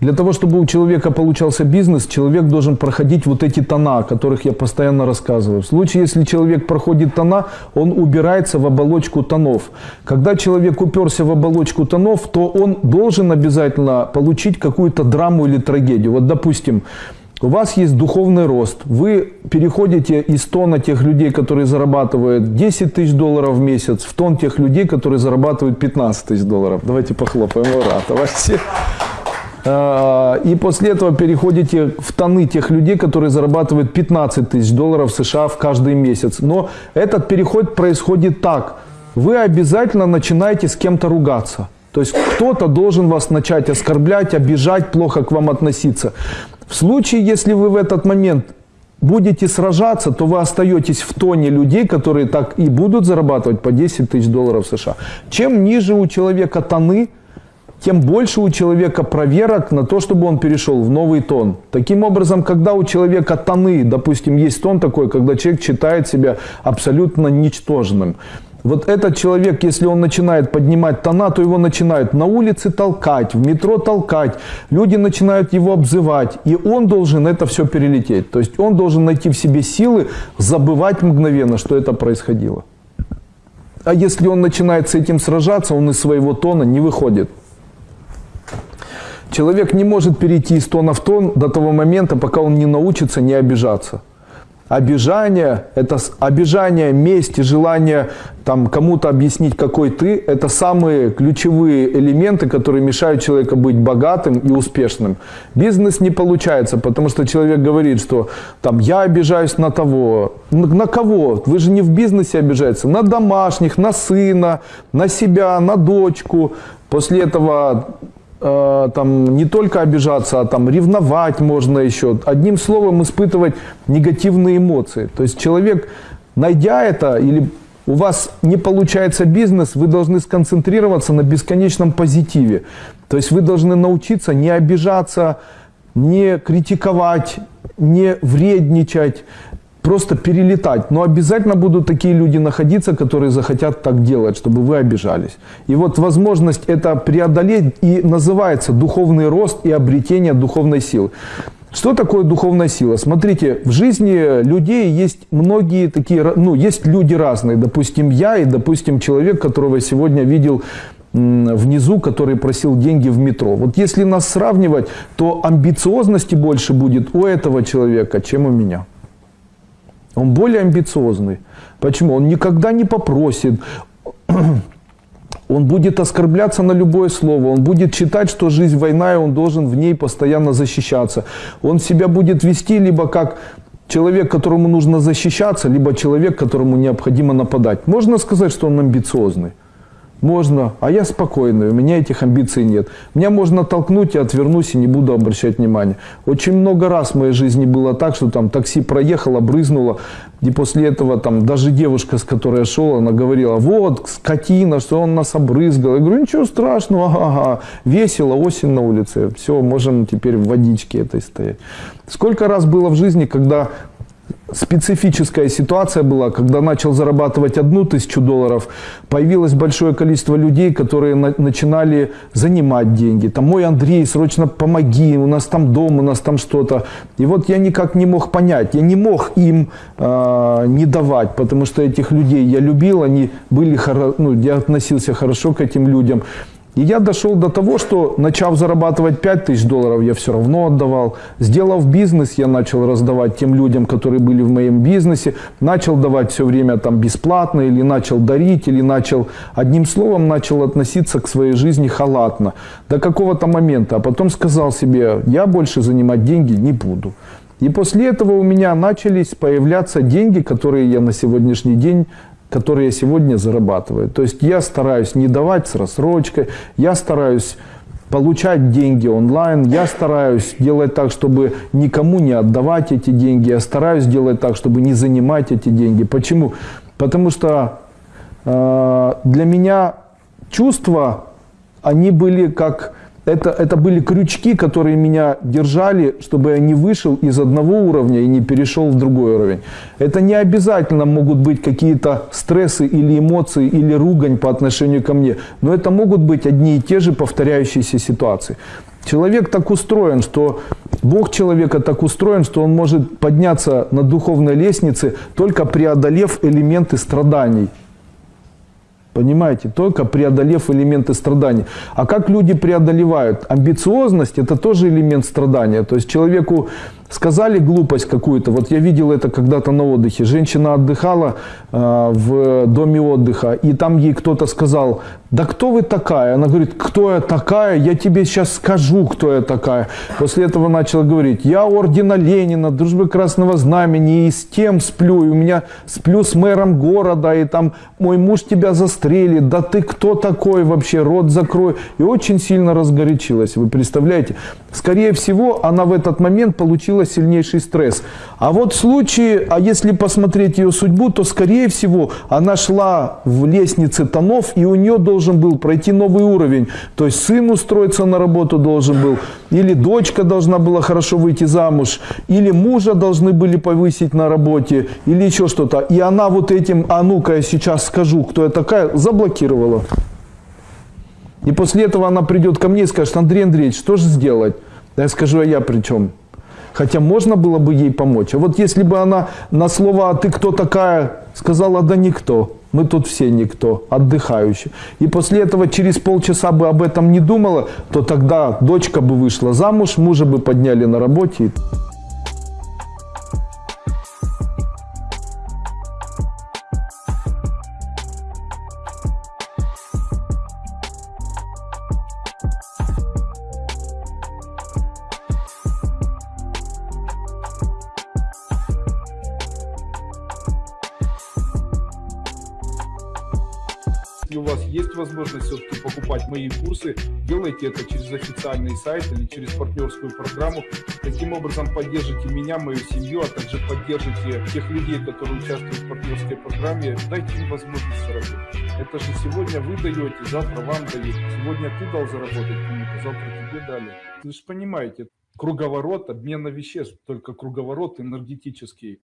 Для того, чтобы у человека получался бизнес, человек должен проходить вот эти тона, о которых я постоянно рассказываю. В случае, если человек проходит тона, он убирается в оболочку тонов. Когда человек уперся в оболочку тонов, то он должен обязательно получить какую-то драму или трагедию. Вот, допустим, у вас есть духовный рост, вы переходите из тона тех людей, которые зарабатывают 10 тысяч долларов в месяц, в тон тех людей, которые зарабатывают 15 тысяч долларов. Давайте похлопаем, ура, давайте. А, и после этого переходите в тоны тех людей, которые зарабатывают 15 тысяч долларов США в каждый месяц. Но этот переход происходит так. Вы обязательно начинаете с кем-то ругаться. То есть кто-то должен вас начать оскорблять, обижать, плохо к вам относиться. В случае, если вы в этот момент будете сражаться, то вы остаетесь в тоне людей, которые так и будут зарабатывать по 10 тысяч долларов США. Чем ниже у человека тоны, тем больше у человека проверок на то, чтобы он перешел в новый тон. Таким образом, когда у человека тоны, допустим, есть тон такой, когда человек считает себя абсолютно ничтожным, вот этот человек, если он начинает поднимать тона, то его начинают на улице толкать, в метро толкать, люди начинают его обзывать, и он должен это все перелететь. То есть он должен найти в себе силы забывать мгновенно, что это происходило. А если он начинает с этим сражаться, он из своего тона не выходит. Человек не может перейти из тона в тон до того момента, пока он не научится не обижаться. Обижание, это обижание, месть и желание там, кому-то объяснить, какой ты, это самые ключевые элементы, которые мешают человеку быть богатым и успешным. Бизнес не получается, потому что человек говорит, что там, я обижаюсь на того. На кого? Вы же не в бизнесе обижаетесь. На домашних, на сына, на себя, на дочку. После этого э, там не только обижаться, а там ревновать можно еще. Одним словом, испытывать негативные эмоции. То есть человек, найдя это, или у вас не получается бизнес, вы должны сконцентрироваться на бесконечном позитиве. То есть вы должны научиться не обижаться, не критиковать, не вредничать, просто перелетать. Но обязательно будут такие люди находиться, которые захотят так делать, чтобы вы обижались. И вот возможность это преодолеть и называется духовный рост и обретение духовной силы. Что такое духовная сила? Смотрите, в жизни людей есть многие такие, ну, есть люди разные. Допустим, я и, допустим, человек, которого я сегодня видел внизу, который просил деньги в метро. Вот если нас сравнивать, то амбициозности больше будет у этого человека, чем у меня. Он более амбициозный. Почему? Он никогда не попросит. Он будет оскорбляться на любое слово, он будет считать, что жизнь война, и он должен в ней постоянно защищаться. Он себя будет вести либо как человек, которому нужно защищаться, либо человек, которому необходимо нападать. Можно сказать, что он амбициозный. Можно, а я спокойный, у меня этих амбиций нет. Меня можно толкнуть, я отвернусь и не буду обращать внимания. Очень много раз в моей жизни было так, что там такси проехало, брызнуло, и после этого там даже девушка, с которой я шел, она говорила, вот, скотина, что он нас обрызгал. Я говорю, ничего страшного, ага, ага. весело, осень на улице, все, можем теперь в водичке этой стоять. Сколько раз было в жизни, когда специфическая ситуация была, когда начал зарабатывать одну тысячу долларов, появилось большое количество людей, которые на, начинали занимать деньги. Там, мой Андрей, срочно помоги, у нас там дом, у нас там что-то. И вот я никак не мог понять, я не мог им э, не давать, потому что этих людей я любил, они были, ну, я относился хорошо к этим людям. И я дошел до того, что начав зарабатывать 5 тысяч долларов, я все равно отдавал. Сделав бизнес, я начал раздавать тем людям, которые были в моем бизнесе. Начал давать все время там бесплатно, или начал дарить, или начал, одним словом, начал относиться к своей жизни халатно. До какого-то момента. А потом сказал себе, я больше занимать деньги не буду. И после этого у меня начались появляться деньги, которые я на сегодняшний день которые я сегодня зарабатываю. То есть я стараюсь не давать с рассрочкой, я стараюсь получать деньги онлайн, я стараюсь делать так, чтобы никому не отдавать эти деньги, я стараюсь делать так, чтобы не занимать эти деньги. Почему? Потому что э, для меня чувства, они были как это, это были крючки, которые меня держали, чтобы я не вышел из одного уровня и не перешел в другой уровень. Это не обязательно могут быть какие-то стрессы или эмоции, или ругань по отношению ко мне, но это могут быть одни и те же повторяющиеся ситуации. Человек так устроен, что Бог человека так устроен, что он может подняться на духовной лестнице, только преодолев элементы страданий. Понимаете, только преодолев элементы страданий. А как люди преодолевают? Амбициозность – это тоже элемент страдания. То есть человеку сказали глупость какую-то. Вот я видел это когда-то на отдыхе. Женщина отдыхала э, в доме отдыха, и там ей кто-то сказал, да кто вы такая? Она говорит, кто я такая? Я тебе сейчас скажу, кто я такая. После этого начала говорить, я ордена Ленина, дружбы Красного Знамени, и с тем сплю, и у меня сплю с мэром города, и там мой муж тебя застрелит, да ты кто такой вообще, рот закрой. И очень сильно разгорячилась, вы представляете? Скорее всего, она в этот момент получила сильнейший стресс. А вот в случае, а если посмотреть ее судьбу, то скорее всего она шла в лестнице тонов, и у нее должен был пройти новый уровень. То есть сын устроиться на работу должен был, или дочка должна была хорошо выйти замуж, или мужа должны были повысить на работе, или еще что-то. И она вот этим, а ну-ка я сейчас скажу, кто я такая, заблокировала. И после этого она придет ко мне и скажет, Андрей Андреевич, что же сделать? Я скажу, а я при чем? Хотя можно было бы ей помочь. А вот если бы она на слова «а ты кто такая?» сказала «да никто». Мы тут все никто, отдыхающие. И после этого через полчаса бы об этом не думала, то тогда дочка бы вышла замуж, мужа бы подняли на работе. Если у вас есть возможность все-таки покупать мои курсы, делайте это через официальный сайт или через партнерскую программу. Таким образом поддержите меня, мою семью, а также поддержите тех людей, которые участвуют в партнерской программе. Дайте им возможность заработать. Это же сегодня вы даете, завтра вам дают. Сегодня ты дал заработать кому-то, завтра тебе дали. Вы же понимаете, круговорот обмена веществ, только круговорот энергетический.